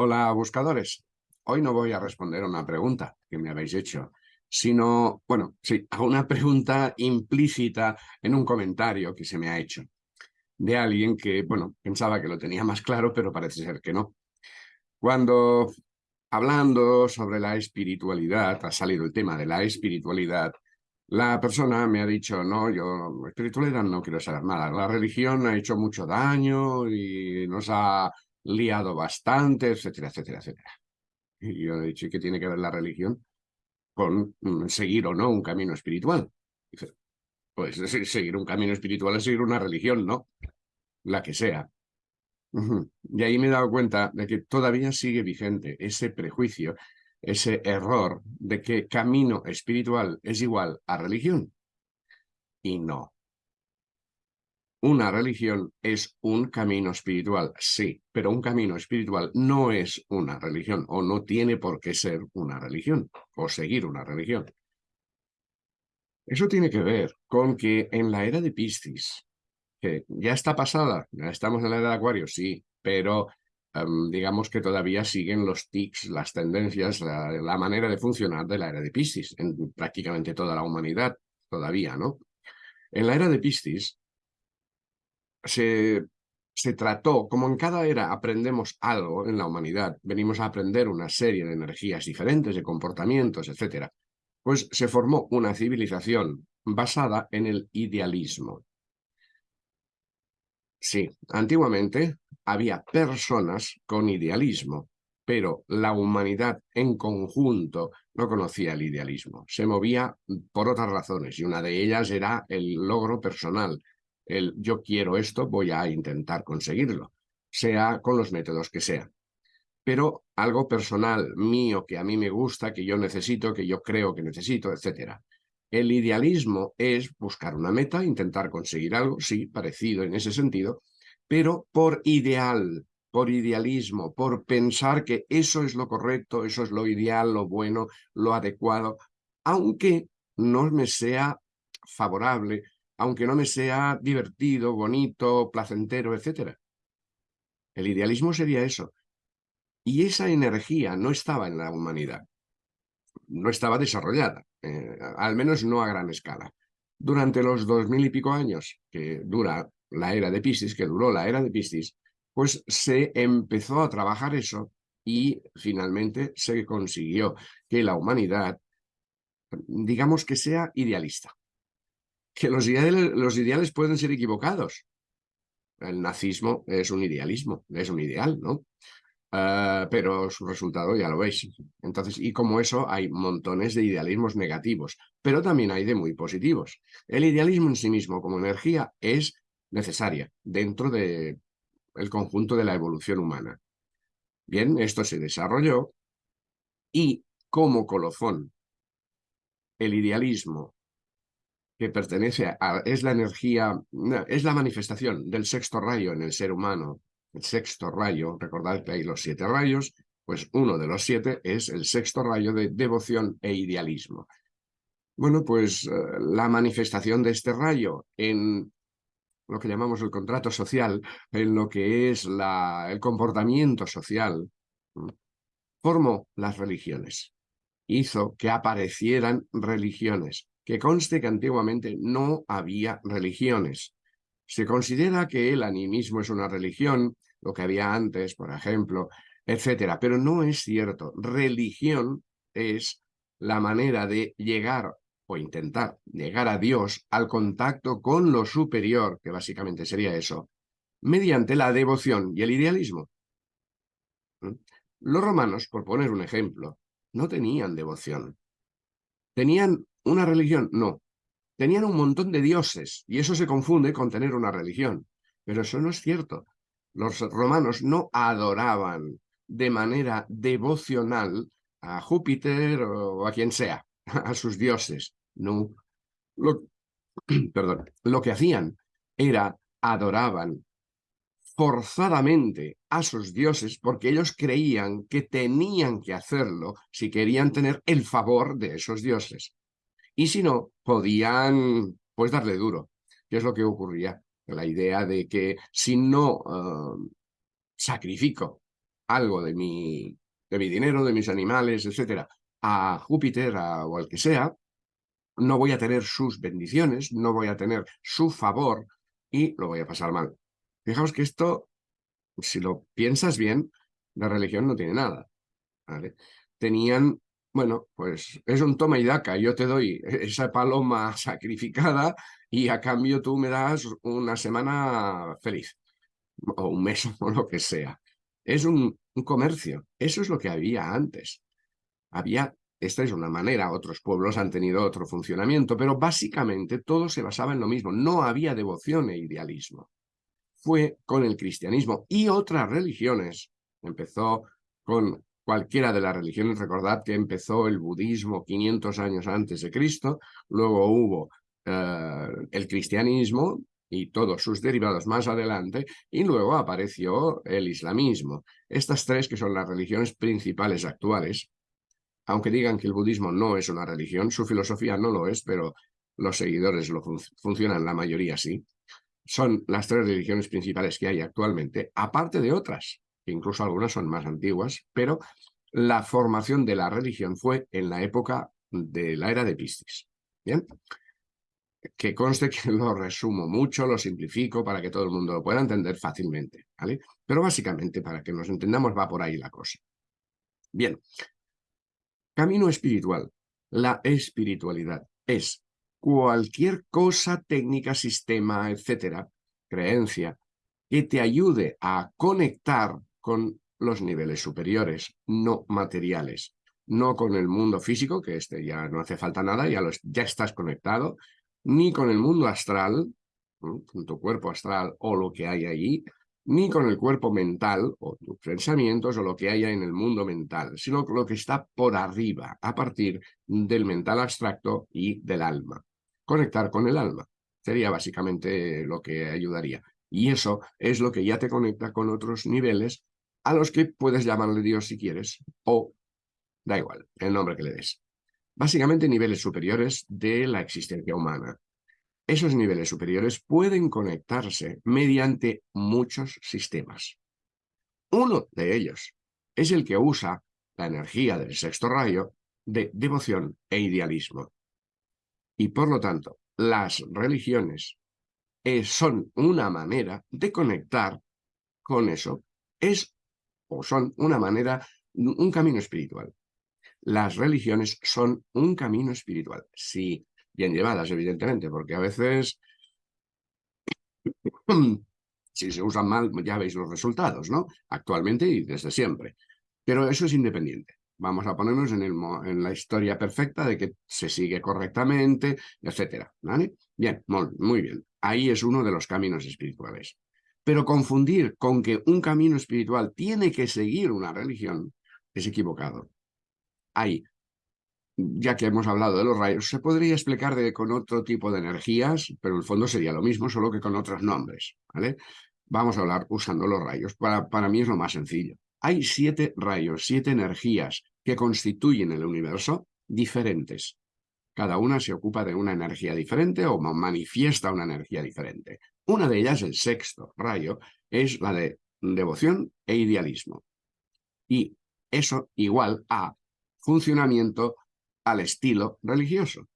Hola, buscadores. Hoy no voy a responder a una pregunta que me habéis hecho, sino, bueno, sí, a una pregunta implícita en un comentario que se me ha hecho de alguien que, bueno, pensaba que lo tenía más claro, pero parece ser que no. Cuando, hablando sobre la espiritualidad, ha salido el tema de la espiritualidad, la persona me ha dicho, no, yo espiritualidad no quiero saber nada, la religión ha hecho mucho daño y nos ha liado bastante, etcétera, etcétera, etcétera. Y yo he dicho, qué tiene que ver la religión con mm, seguir o no un camino espiritual? Dice, pues seguir un camino espiritual es seguir una religión, ¿no? La que sea. Y ahí me he dado cuenta de que todavía sigue vigente ese prejuicio, ese error de que camino espiritual es igual a religión. Y no. Una religión es un camino espiritual, sí, pero un camino espiritual no es una religión o no tiene por qué ser una religión o seguir una religión. Eso tiene que ver con que en la era de Piscis, que ya está pasada, ya estamos en la era de Acuario, sí, pero em, digamos que todavía siguen los tics, las tendencias, la, la manera de funcionar de la era de Piscis en prácticamente toda la humanidad, todavía, ¿no? En la era de Piscis, se, se trató, como en cada era aprendemos algo en la humanidad, venimos a aprender una serie de energías diferentes, de comportamientos, etcétera, pues se formó una civilización basada en el idealismo. Sí, antiguamente había personas con idealismo, pero la humanidad en conjunto no conocía el idealismo. Se movía por otras razones y una de ellas era el logro personal, el yo quiero esto, voy a intentar conseguirlo, sea con los métodos que sea. Pero algo personal, mío, que a mí me gusta, que yo necesito, que yo creo que necesito, etc. El idealismo es buscar una meta, intentar conseguir algo, sí, parecido en ese sentido, pero por ideal, por idealismo, por pensar que eso es lo correcto, eso es lo ideal, lo bueno, lo adecuado, aunque no me sea favorable aunque no me sea divertido, bonito, placentero, etc. El idealismo sería eso. Y esa energía no estaba en la humanidad. No estaba desarrollada, eh, al menos no a gran escala. Durante los dos mil y pico años que dura la era de Piscis, que duró la era de Piscis, pues se empezó a trabajar eso y finalmente se consiguió que la humanidad, digamos que sea idealista que los ideales, pueden ser equivocados. El nazismo es un idealismo, es un ideal, ¿no? Ah, pero su resultado ya lo veis. Entonces, y como eso hay montones de idealismos negativos, pero también hay de muy positivos. El idealismo en sí mismo como energía es necesaria dentro del el conjunto de la evolución humana. Bien, esto se desarrolló y como colofón, el idealismo que pertenece a, es la energía, es la manifestación del sexto rayo en el ser humano. El sexto rayo, recordad que hay los siete rayos, pues uno de los siete es el sexto rayo de devoción e idealismo. Bueno, pues eh, la manifestación de este rayo en lo que llamamos el contrato social, en lo que es la, el comportamiento social, formó las religiones. Hizo que aparecieran religiones que conste que antiguamente no había religiones. Se considera que el animismo es una religión, lo que había antes, por ejemplo, etcétera, pero no es cierto. Religión es la manera de llegar o intentar llegar a Dios al contacto con lo superior, que básicamente sería eso, mediante la devoción y el idealismo. ¿Mm? Los romanos, por poner un ejemplo, no tenían devoción. Tenían ¿Una religión? No. Tenían un montón de dioses, y eso se confunde con tener una religión. Pero eso no es cierto. Los romanos no adoraban de manera devocional a Júpiter o a quien sea, a sus dioses. No. Lo, perdón. Lo que hacían era adoraban forzadamente a sus dioses porque ellos creían que tenían que hacerlo si querían tener el favor de esos dioses. Y si no, podían pues darle duro, que es lo que ocurría. La idea de que si no uh, sacrifico algo de mi, de mi dinero, de mis animales, etcétera, a Júpiter o al que sea, no voy a tener sus bendiciones, no voy a tener su favor y lo voy a pasar mal. Fijaos que esto, si lo piensas bien, la religión no tiene nada. Tenían, bueno, pues es un toma y daca, yo te doy esa paloma sacrificada y a cambio tú me das una semana feliz, o un mes o lo que sea. Es un, un comercio, eso es lo que había antes. Había esta es una manera, otros pueblos han tenido otro funcionamiento, pero básicamente todo se basaba en lo mismo. No había devoción e idealismo. Fue con el cristianismo y otras religiones. Empezó con cualquiera de las religiones. Recordad que empezó el budismo 500 años antes de Cristo, luego hubo eh, el cristianismo y todos sus derivados más adelante, y luego apareció el islamismo. Estas tres que son las religiones principales actuales, aunque digan que el budismo no es una religión, su filosofía no lo es, pero los seguidores lo funcionan, la mayoría sí. Son las tres religiones principales que hay actualmente, aparte de otras, que incluso algunas son más antiguas, pero la formación de la religión fue en la época de la era de Piscis. ¿Bien? Que conste que lo resumo mucho, lo simplifico para que todo el mundo lo pueda entender fácilmente, ¿vale? Pero básicamente, para que nos entendamos, va por ahí la cosa. Bien, Camino espiritual. La espiritualidad es cualquier cosa, técnica, sistema, etcétera, creencia, que te ayude a conectar con los niveles superiores, no materiales, no con el mundo físico, que este ya no hace falta nada, ya, ya estás conectado, ni con el mundo astral, con tu cuerpo astral o lo que hay allí, ni con el cuerpo mental o tus pensamientos o lo que haya en el mundo mental, sino lo que está por arriba, a partir del mental abstracto y del alma. Conectar con el alma sería básicamente lo que ayudaría. Y eso es lo que ya te conecta con otros niveles a los que puedes llamarle Dios si quieres, o da igual, el nombre que le des. Básicamente niveles superiores de la existencia humana. Esos niveles superiores pueden conectarse mediante muchos sistemas. Uno de ellos es el que usa la energía del sexto rayo de devoción e idealismo. Y por lo tanto, las religiones eh, son una manera de conectar con eso. Es o son una manera, un camino espiritual. Las religiones son un camino espiritual. Sí, bien llevadas, evidentemente, porque a veces, si se usan mal, ya veis los resultados, ¿no? Actualmente y desde siempre. Pero eso es independiente. Vamos a ponernos en, el, en la historia perfecta de que se sigue correctamente, etcétera, ¿vale? Bien, muy bien. Ahí es uno de los caminos espirituales. Pero confundir con que un camino espiritual tiene que seguir una religión es equivocado. Hay ya que hemos hablado de los rayos, se podría explicar de, con otro tipo de energías, pero en el fondo sería lo mismo, solo que con otros nombres. ¿vale? Vamos a hablar usando los rayos. Para, para mí es lo más sencillo. Hay siete rayos, siete energías que constituyen el universo diferentes. Cada una se ocupa de una energía diferente o manifiesta una energía diferente. Una de ellas, el sexto rayo, es la de devoción e idealismo. Y eso igual a funcionamiento al estilo religioso.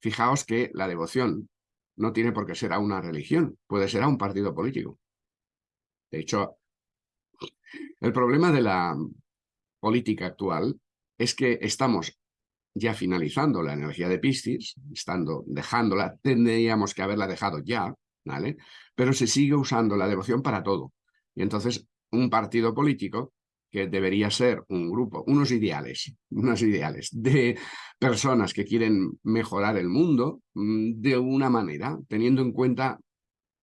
Fijaos que la devoción no tiene por qué ser a una religión, puede ser a un partido político. De hecho, el problema de la política actual es que estamos ya finalizando la energía de Piscis, estando, dejándola, tendríamos que haberla dejado ya, ¿vale? Pero se sigue usando la devoción para todo. Y entonces un partido político que debería ser un grupo, unos ideales, unos ideales de personas que quieren mejorar el mundo mm, de una manera, teniendo en cuenta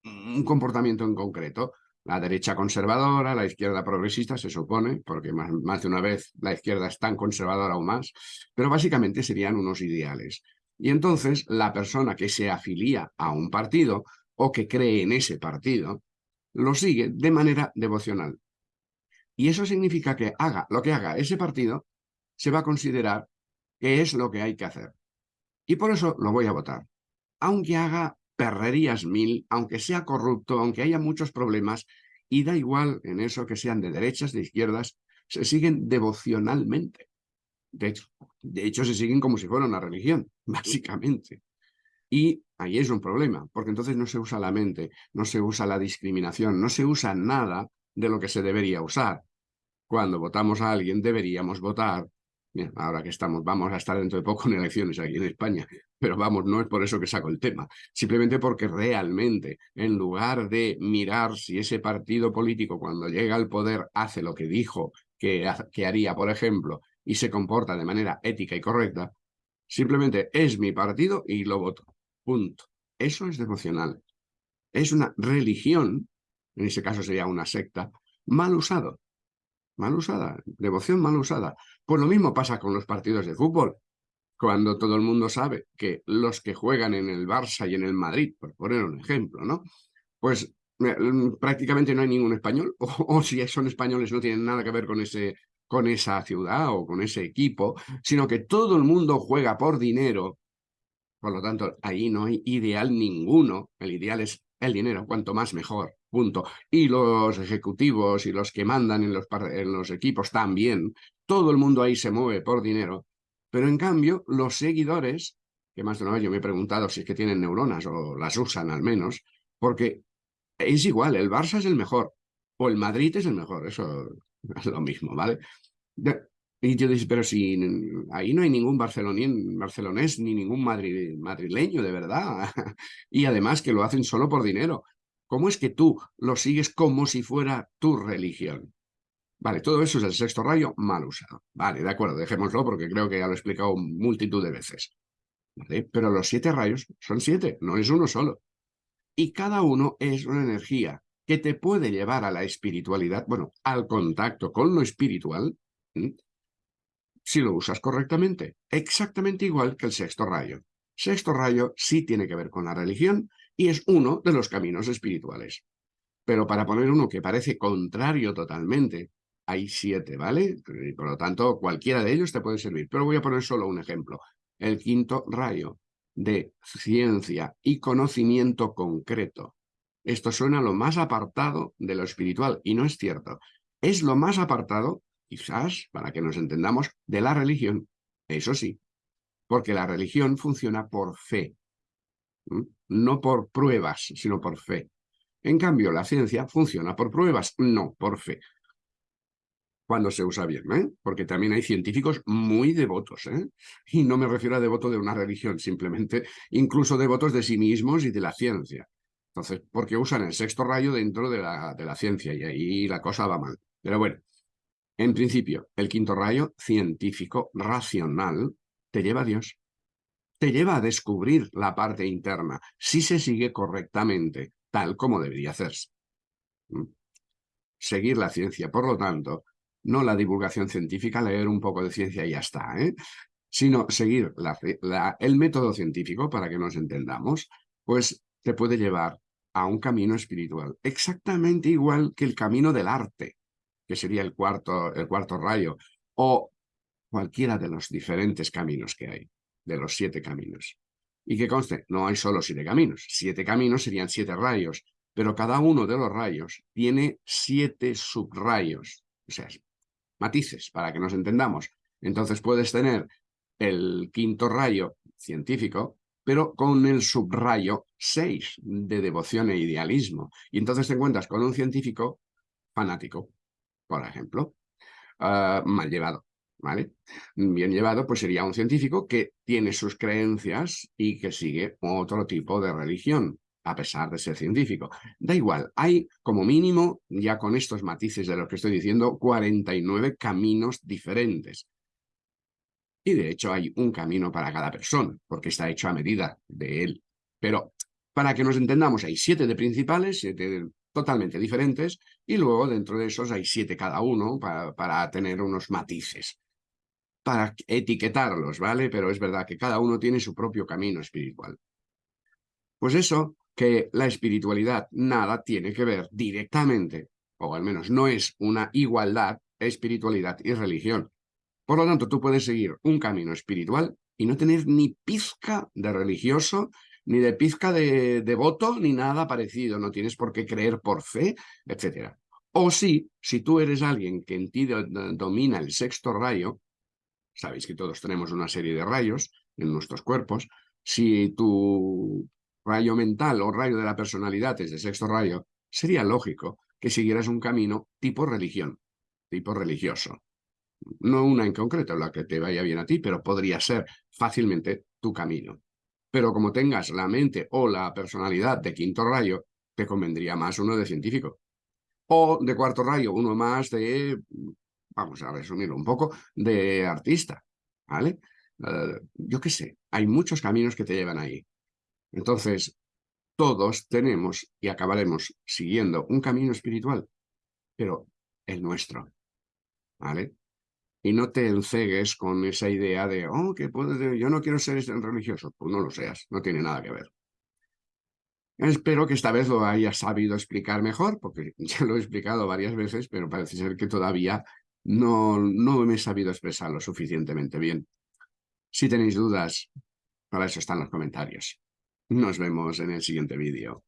un comportamiento en concreto. La derecha conservadora, la izquierda progresista, se supone, porque más, más de una vez la izquierda es tan conservadora o más, pero básicamente serían unos ideales. Y entonces la persona que se afilia a un partido o que cree en ese partido, lo sigue de manera devocional. Y eso significa que haga lo que haga ese partido, se va a considerar que es lo que hay que hacer. Y por eso lo voy a votar. Aunque haga perrerías mil, aunque sea corrupto, aunque haya muchos problemas, Y da igual en eso que sean de derechas, de izquierdas, se siguen devocionalmente. De hecho, de hecho, se siguen como si fuera una religión, básicamente. Y ahí es un problema, porque entonces no se usa la mente, no se usa la discriminación, no se usa nada de lo que se debería usar. Cuando votamos a alguien deberíamos votar ahora que estamos, vamos a estar dentro de poco en elecciones aquí en España, pero vamos, no es por eso que saco el tema, simplemente porque realmente, en lugar de mirar si ese partido político cuando llega al poder hace lo que dijo que, que haría, por ejemplo, y se comporta de manera ética y correcta, simplemente es mi partido y lo voto. Punto. Eso es devocional. Es una religión, en ese caso sería una secta, mal usado. Mal usada, devoción mal usada. Pues lo mismo pasa con los partidos de fútbol. Cuando todo el mundo sabe que los que juegan en el Barça y en el Madrid, por poner un ejemplo, ¿no? Pues eh, prácticamente no hay ningún español, o, o si son españoles no tienen nada que ver con ese con esa ciudad o con ese equipo, sino que todo el mundo juega por dinero. Por lo tanto, ahí no hay ideal ninguno. El ideal es el dinero, cuanto más mejor, punto. Y los ejecutivos y los que mandan en los, equipos también, todo el mundo ahí se mueve por dinero. Pero en cambio, los seguidores, que más de una vez yo me he preguntado si es que tienen neuronas o las usan al menos, porque es igual, el Barça es el mejor, o el Madrid es el mejor, eso es lo mismo, ¿vale? Y yo dices, pero si ahí no hay ningún barcelonés ni ningún madrileño, de verdad. y además que lo hacen solo por dinero. ¿Cómo es que tú lo sigues como si fuera tu religión? Vale, todo eso es el sexto rayo mal usado. Vale, de acuerdo, dejémoslo porque creo que ya lo he explicado multitud de veces. Pero los siete rayos son siete, no es uno solo. Y cada uno es una energía que te puede llevar a la espiritualidad, bueno, al contacto con lo espiritual, si lo usas correctamente. Exactamente igual que el sexto rayo. Sexto rayo sí tiene que ver con la religión y es uno de los caminos espirituales. Pero para poner uno que parece contrario totalmente, hay siete, ¿vale? Por lo tanto, cualquiera de ellos te puede servir. Pero voy a poner solo un ejemplo. El quinto rayo de ciencia y conocimiento concreto. Esto suena lo más apartado de lo espiritual y no es cierto. Es lo más apartado, quizás, para que nos entendamos, de la religión. Eso sí, porque la religión funciona por fe, no por pruebas, sino por fe. En cambio, la ciencia funciona por pruebas, no por fe. Cuando se usa bien, ¿eh? Porque también hay científicos muy devotos, ¿eh? Y no me refiero a devoto de una religión, simplemente incluso devotos de sí mismos y de la ciencia. Entonces, porque usan el sexto rayo dentro de la, de la ciencia y ahí la cosa va mal. Pero bueno, en principio, el quinto rayo científico, racional, te lleva a Dios. Te lleva a descubrir la parte interna, si se sigue correctamente, tal como debería hacerse. ¿Mm? Seguir la ciencia, por lo tanto, no la divulgación científica, leer un poco de ciencia y ya está, ¿eh? sino seguir el método científico, para que nos entendamos, pues te puede llevar a un camino espiritual, exactamente igual que el camino del arte, que sería el cuarto, el cuarto rayo, o cualquiera de los diferentes caminos que hay, de los siete caminos. Y que conste, no hay solo siete caminos, siete caminos serían siete rayos, pero cada uno de los rayos tiene siete subrayos, o sea, matices, para que nos entendamos. Entonces puedes tener el quinto rayo científico, pero con el subrayo 6 de devoción e idealismo. Y entonces te encuentras con un científico fanático, por ejemplo, ah, mal llevado. ¿Vale? Bien llevado, pues sería un científico que tiene sus creencias y que sigue otro tipo de religión, a pesar de ser científico. Da igual, hay como mínimo, ya con estos matices de lo que estoy diciendo, 49 caminos diferentes. Y de hecho hay un camino para cada persona, porque está hecho a medida de él. Pero para que nos entendamos, hay siete de principales, siete totalmente diferentes, y luego dentro de esos hay siete cada uno para tener unos matices, para etiquetarlos, ¿vale? Pero es verdad que cada uno tiene su propio camino espiritual. Pues eso, que la espiritualidad nada tiene que ver directamente, o al menos no es una igualdad, espiritualidad y religión. Por lo tanto, tú puedes seguir un camino espiritual y no tener ni pizca de religioso, ni de pizca de devoto, ni nada parecido. No tienes por qué creer por fe, etc. O sí, si tú eres alguien que en ti domina el sexto rayo, sabéis que todos tenemos una serie de rayos en nuestros cuerpos, si tu rayo mental o rayo de la personalidad es de sexto rayo, sería lógico que siguieras un camino tipo religión, tipo religioso. No una en concreto, la que te vaya bien a ti, pero podría ser fácilmente tu camino. Pero como tengas la mente o la personalidad de quinto rayo, te convendría más uno de científico. O de cuarto rayo, uno más de, vamos a resumirlo un poco, de artista. ¿Vale? Eh, yo qué sé, hay muchos caminos que te llevan ahí. Entonces, todos tenemos y acabaremos siguiendo un camino espiritual, pero el nuestro. ¿Vale? Y no te encegues con esa idea de, oh, que puedes, yo no quiero ser religioso. Pues no lo seas, no tiene nada que ver. Espero que esta vez lo hayas sabido explicar mejor, porque ya lo he explicado varias veces, pero parece ser que todavía no, no me he sabido expresar lo suficientemente bien. Si tenéis dudas, para eso están los comentarios. Nos vemos en el siguiente vídeo.